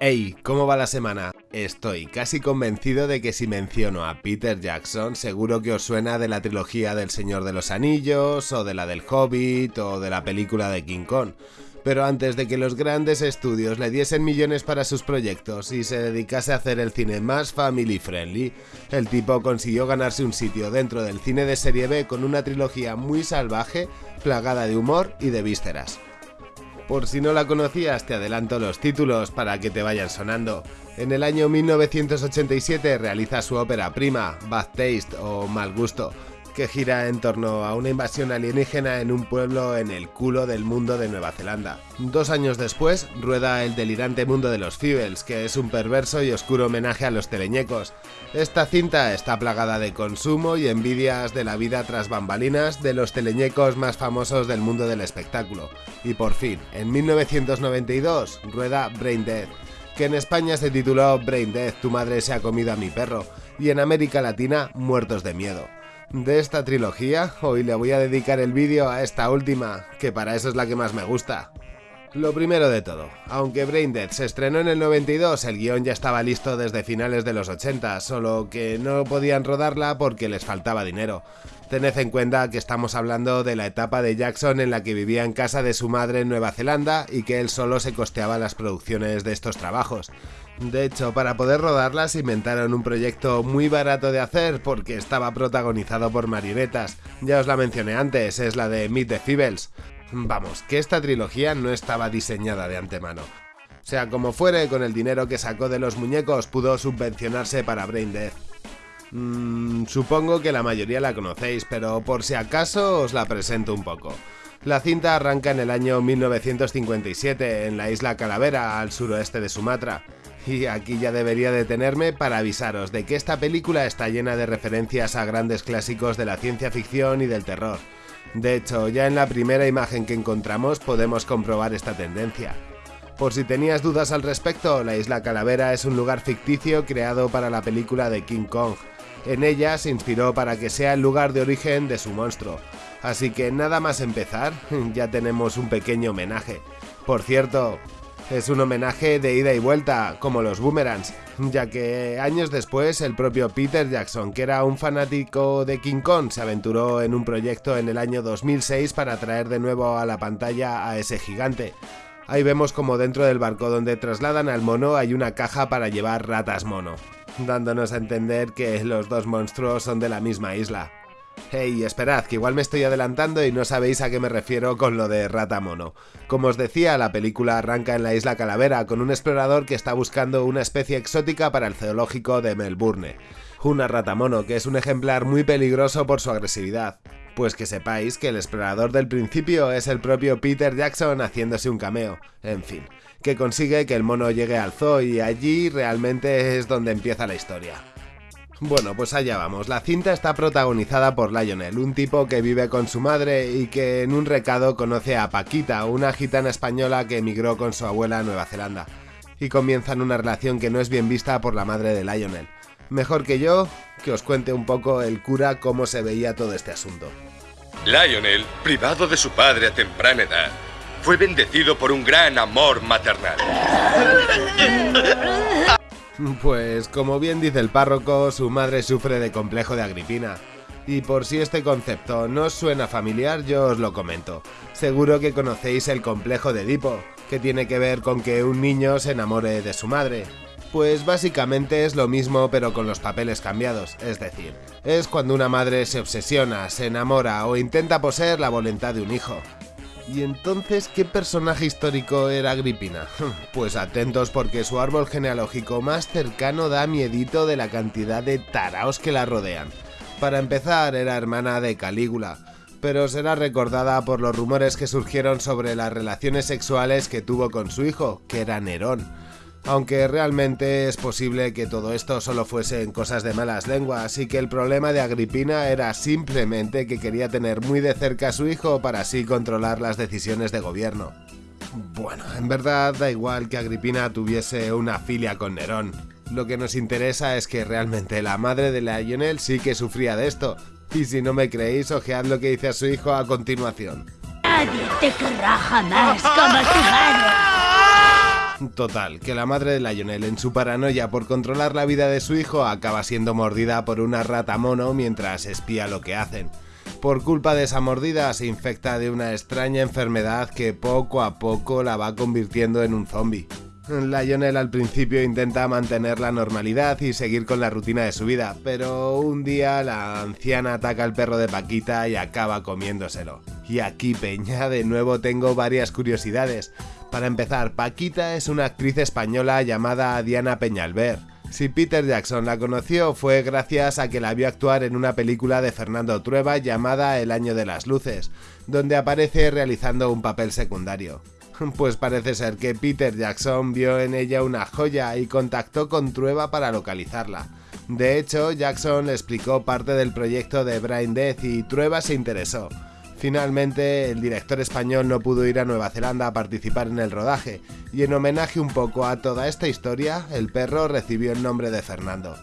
Hey, ¿cómo va la semana? Estoy casi convencido de que si menciono a Peter Jackson seguro que os suena de la trilogía del Señor de los Anillos, o de la del Hobbit, o de la película de King Kong. Pero antes de que los grandes estudios le diesen millones para sus proyectos y se dedicase a hacer el cine más family friendly, el tipo consiguió ganarse un sitio dentro del cine de serie B con una trilogía muy salvaje, plagada de humor y de vísceras. Por si no la conocías, te adelanto los títulos para que te vayan sonando. En el año 1987 realiza su ópera prima, Bad Taste o Mal Gusto, que gira en torno a una invasión alienígena en un pueblo en el culo del mundo de Nueva Zelanda. Dos años después, rueda El delirante mundo de los Feebles, que es un perverso y oscuro homenaje a los teleñecos. Esta cinta está plagada de consumo y envidias de la vida tras bambalinas de los teleñecos más famosos del mundo del espectáculo. Y por fin, en 1992, rueda Brain Dead, que en España se tituló Brain Dead, tu madre se ha comido a mi perro, y en América Latina, Muertos de Miedo de esta trilogía, hoy le voy a dedicar el vídeo a esta última, que para eso es la que más me gusta. Lo primero de todo, aunque Braindead se estrenó en el 92, el guion ya estaba listo desde finales de los 80, solo que no podían rodarla porque les faltaba dinero. Tened en cuenta que estamos hablando de la etapa de Jackson en la que vivía en casa de su madre en Nueva Zelanda y que él solo se costeaba las producciones de estos trabajos. De hecho, para poder rodarlas inventaron un proyecto muy barato de hacer porque estaba protagonizado por marionetas. Ya os la mencioné antes, es la de Meet the. Vamos, que esta trilogía no estaba diseñada de antemano. Sea como fuere, con el dinero que sacó de los muñecos pudo subvencionarse para Brain Death. Mm, supongo que la mayoría la conocéis, pero por si acaso os la presento un poco. La cinta arranca en el año 1957 en la isla Calavera, al suroeste de Sumatra. Y aquí ya debería detenerme para avisaros de que esta película está llena de referencias a grandes clásicos de la ciencia ficción y del terror. De hecho, ya en la primera imagen que encontramos podemos comprobar esta tendencia. Por si tenías dudas al respecto, la isla Calavera es un lugar ficticio creado para la película de King Kong. En ella se inspiró para que sea el lugar de origen de su monstruo. Así que nada más empezar, ya tenemos un pequeño homenaje. Por cierto, es un homenaje de ida y vuelta, como los boomerangs, ya que años después el propio Peter Jackson, que era un fanático de King Kong, se aventuró en un proyecto en el año 2006 para traer de nuevo a la pantalla a ese gigante. Ahí vemos como dentro del barco donde trasladan al mono hay una caja para llevar ratas mono, dándonos a entender que los dos monstruos son de la misma isla. Hey, esperad, que igual me estoy adelantando y no sabéis a qué me refiero con lo de rata mono. Como os decía, la película arranca en la isla Calavera con un explorador que está buscando una especie exótica para el zoológico de Melbourne. Una rata mono, que es un ejemplar muy peligroso por su agresividad. Pues que sepáis que el explorador del principio es el propio Peter Jackson haciéndose un cameo. En fin, que consigue que el mono llegue al zoo y allí realmente es donde empieza la historia. Bueno, pues allá vamos. La cinta está protagonizada por Lionel, un tipo que vive con su madre y que en un recado conoce a Paquita, una gitana española que emigró con su abuela a Nueva Zelanda. Y comienzan una relación que no es bien vista por la madre de Lionel. Mejor que yo, que os cuente un poco el cura cómo se veía todo este asunto. Lionel, privado de su padre a temprana edad, fue bendecido por un gran amor maternal. Pues como bien dice el párroco, su madre sufre de complejo de Agripina. Y por si este concepto no os suena familiar, yo os lo comento. Seguro que conocéis el complejo de Edipo, que tiene que ver con que un niño se enamore de su madre. Pues básicamente es lo mismo pero con los papeles cambiados, es decir, es cuando una madre se obsesiona, se enamora o intenta poseer la voluntad de un hijo. ¿Y entonces qué personaje histórico era Agripina? Pues atentos porque su árbol genealógico más cercano da miedito de la cantidad de taraos que la rodean. Para empezar, era hermana de Calígula, pero será recordada por los rumores que surgieron sobre las relaciones sexuales que tuvo con su hijo, que era Nerón aunque realmente es posible que todo esto solo fuesen cosas de malas lenguas y que el problema de Agripina era simplemente que quería tener muy de cerca a su hijo para así controlar las decisiones de gobierno. Bueno, en verdad da igual que Agripina tuviese una filia con Nerón. Lo que nos interesa es que realmente la madre de Lionel sí que sufría de esto. Y si no me creéis, ojead lo que dice a su hijo a continuación. Nadie te querrá jamás como tu madre. Total, que la madre de Lionel en su paranoia por controlar la vida de su hijo acaba siendo mordida por una rata mono mientras espía lo que hacen. Por culpa de esa mordida se infecta de una extraña enfermedad que poco a poco la va convirtiendo en un zombie. Lionel al principio intenta mantener la normalidad y seguir con la rutina de su vida, pero un día la anciana ataca al perro de Paquita y acaba comiéndoselo. Y aquí, Peña, de nuevo tengo varias curiosidades. Para empezar, Paquita es una actriz española llamada Diana Peñalver. Si Peter Jackson la conoció fue gracias a que la vio actuar en una película de Fernando Trueba llamada El Año de las Luces, donde aparece realizando un papel secundario. Pues parece ser que Peter Jackson vio en ella una joya y contactó con Trueba para localizarla. De hecho, Jackson le explicó parte del proyecto de Brain Death y Trueba se interesó. Finalmente, el director español no pudo ir a Nueva Zelanda a participar en el rodaje, y en homenaje un poco a toda esta historia, el perro recibió el nombre de Fernando.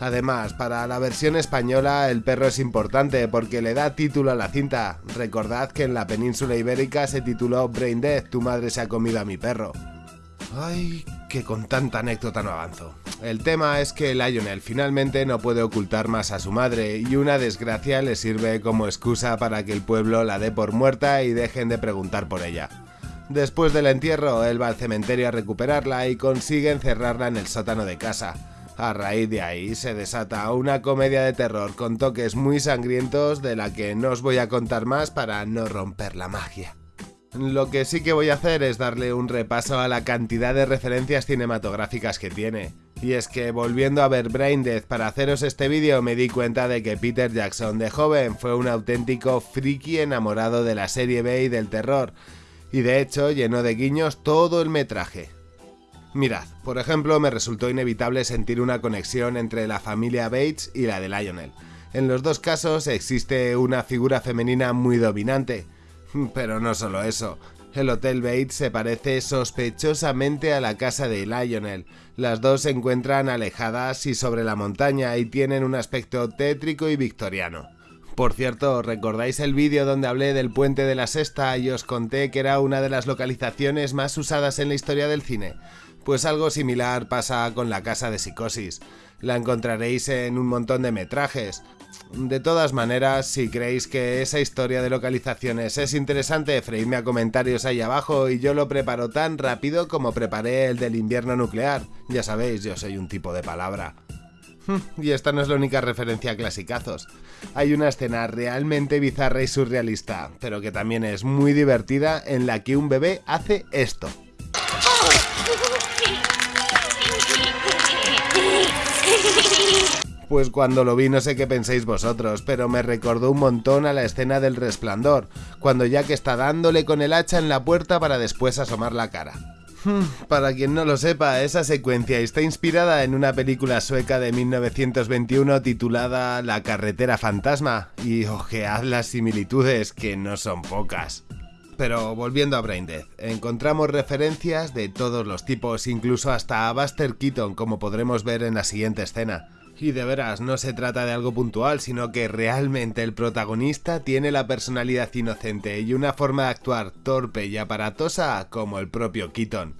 Además, para la versión española el perro es importante porque le da título a la cinta. Recordad que en la península ibérica se tituló Brain Death, tu madre se ha comido a mi perro. Ay, que con tanta anécdota no avanzo. El tema es que Lionel finalmente no puede ocultar más a su madre y una desgracia le sirve como excusa para que el pueblo la dé por muerta y dejen de preguntar por ella. Después del entierro, él va al cementerio a recuperarla y consigue encerrarla en el sótano de casa. A raíz de ahí se desata una comedia de terror con toques muy sangrientos de la que no os voy a contar más para no romper la magia. Lo que sí que voy a hacer es darle un repaso a la cantidad de referencias cinematográficas que tiene. Y es que volviendo a ver Brain Death para haceros este vídeo me di cuenta de que Peter Jackson de joven fue un auténtico friki enamorado de la serie B y del terror, y de hecho llenó de guiños todo el metraje. Mirad, por ejemplo, me resultó inevitable sentir una conexión entre la familia Bates y la de Lionel. En los dos casos existe una figura femenina muy dominante. Pero no solo eso, el Hotel Bates se parece sospechosamente a la casa de Lionel. Las dos se encuentran alejadas y sobre la montaña y tienen un aspecto tétrico y victoriano. Por cierto, ¿recordáis el vídeo donde hablé del puente de la Sexta y os conté que era una de las localizaciones más usadas en la historia del cine? Pues algo similar pasa con la casa de psicosis. La encontraréis en un montón de metrajes. De todas maneras, si creéis que esa historia de localizaciones es interesante, freidme a comentarios ahí abajo y yo lo preparo tan rápido como preparé el del invierno nuclear. Ya sabéis, yo soy un tipo de palabra. Y esta no es la única referencia a clasicazos. Hay una escena realmente bizarra y surrealista, pero que también es muy divertida en la que un bebé hace esto. Pues cuando lo vi no sé qué penséis vosotros, pero me recordó un montón a la escena del resplandor, cuando Jack está dándole con el hacha en la puerta para después asomar la cara. Hmm, para quien no lo sepa, esa secuencia está inspirada en una película sueca de 1921 titulada La carretera fantasma, y ojead las similitudes que no son pocas. Pero volviendo a Braindead, encontramos referencias de todos los tipos, incluso hasta a Buster Keaton, como podremos ver en la siguiente escena. Y de veras, no se trata de algo puntual, sino que realmente el protagonista tiene la personalidad inocente y una forma de actuar torpe y aparatosa como el propio Keaton.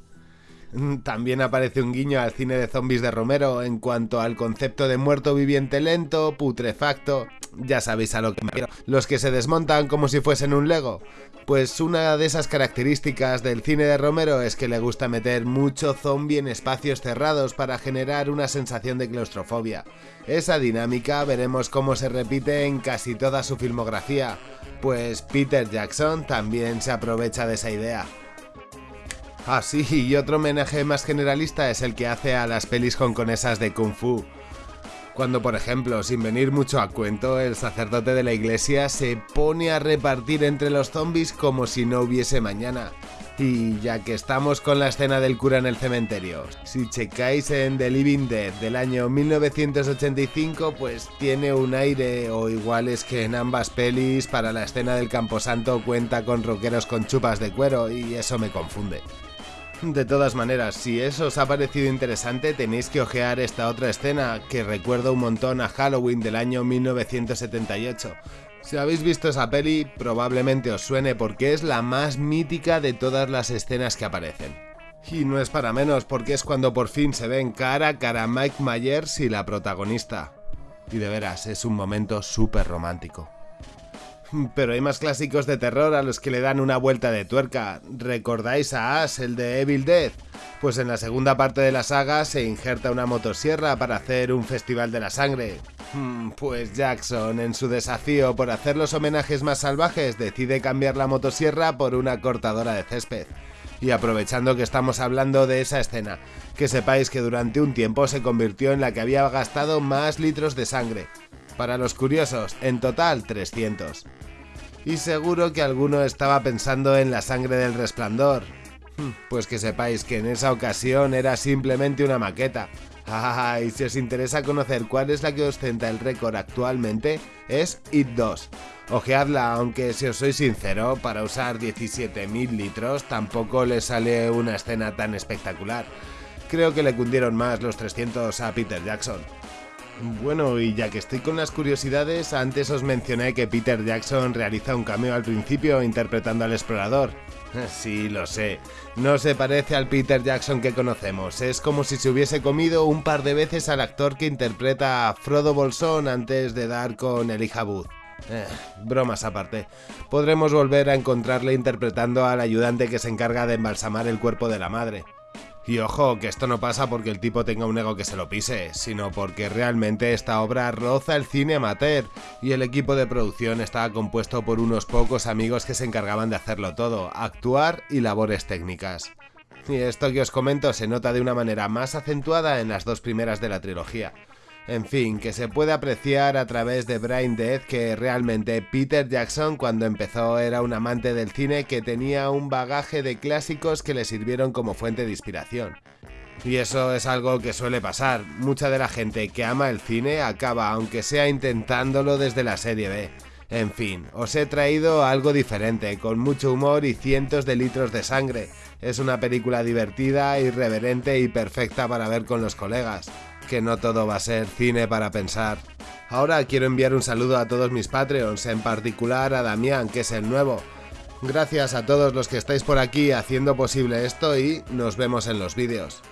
Mm, también aparece un guiño al cine de zombies de Romero en cuanto al concepto de muerto viviente lento, putrefacto, ya sabéis a lo que me refiero, los que se desmontan como si fuesen un Lego. Pues una de esas características del cine de Romero es que le gusta meter mucho zombie en espacios cerrados para generar una sensación de claustrofobia. Esa dinámica veremos cómo se repite en casi toda su filmografía, pues Peter Jackson también se aprovecha de esa idea. Ah sí, y otro homenaje más generalista es el que hace a las pelis hongkonesas de Kung Fu. Cuando, por ejemplo, sin venir mucho a cuento, el sacerdote de la iglesia se pone a repartir entre los zombies como si no hubiese mañana. Y ya que estamos con la escena del cura en el cementerio, si checáis en The Living Dead del año 1985, pues tiene un aire, o igual es que en ambas pelis para la escena del camposanto cuenta con rockeros con chupas de cuero y eso me confunde. De todas maneras, si eso os ha parecido interesante, tenéis que ojear esta otra escena que recuerda un montón a Halloween del año 1978. Si habéis visto esa peli, probablemente os suene porque es la más mítica de todas las escenas que aparecen. Y no es para menos porque es cuando por fin se ven cara a cara Mike Myers y la protagonista. Y de veras, es un momento súper romántico. Pero hay más clásicos de terror a los que le dan una vuelta de tuerca. ¿Recordáis a Ash, el de Evil Dead? Pues en la segunda parte de la saga se injerta una motosierra para hacer un festival de la sangre. Hmm, pues Jackson, en su desafío por hacer los homenajes más salvajes, decide cambiar la motosierra por una cortadora de césped. Y aprovechando que estamos hablando de esa escena, que sepáis que durante un tiempo se convirtió en la que había gastado más litros de sangre. Para los curiosos, en total 300. Y seguro que alguno estaba pensando en la sangre del resplandor. Hmm, pues que sepáis que en esa ocasión era simplemente una maqueta. Ah, y si os interesa conocer cuál es la que ostenta el récord actualmente, es IT 2. Ojeadla, aunque si os soy sincero, para usar 17.000 litros tampoco le sale una escena tan espectacular. Creo que le cundieron más los 300 a Peter Jackson. Bueno, y ya que estoy con las curiosidades, antes os mencioné que Peter Jackson realiza un cameo al principio interpretando al explorador. Sí, lo sé. No se parece al Peter Jackson que conocemos. Es como si se hubiese comido un par de veces al actor que interpreta a Frodo Bolsón antes de dar con Elijah Booth. Eh, bromas aparte. Podremos volver a encontrarle interpretando al ayudante que se encarga de embalsamar el cuerpo de la madre. Y ojo, que esto no pasa porque el tipo tenga un ego que se lo pise, sino porque realmente esta obra roza el cine amateur y el equipo de producción estaba compuesto por unos pocos amigos que se encargaban de hacerlo todo, actuar y labores técnicas. Y esto que os comento se nota de una manera más acentuada en las dos primeras de la trilogía. En fin, que se puede apreciar a través de Brain Dead que realmente Peter Jackson cuando empezó era un amante del cine que tenía un bagaje de clásicos que le sirvieron como fuente de inspiración. Y eso es algo que suele pasar, mucha de la gente que ama el cine acaba aunque sea intentándolo desde la serie B. En fin, os he traído algo diferente, con mucho humor y cientos de litros de sangre. Es una película divertida, irreverente y perfecta para ver con los colegas que no todo va a ser cine para pensar. Ahora quiero enviar un saludo a todos mis Patreons, en particular a Damián, que es el nuevo. Gracias a todos los que estáis por aquí haciendo posible esto y nos vemos en los vídeos.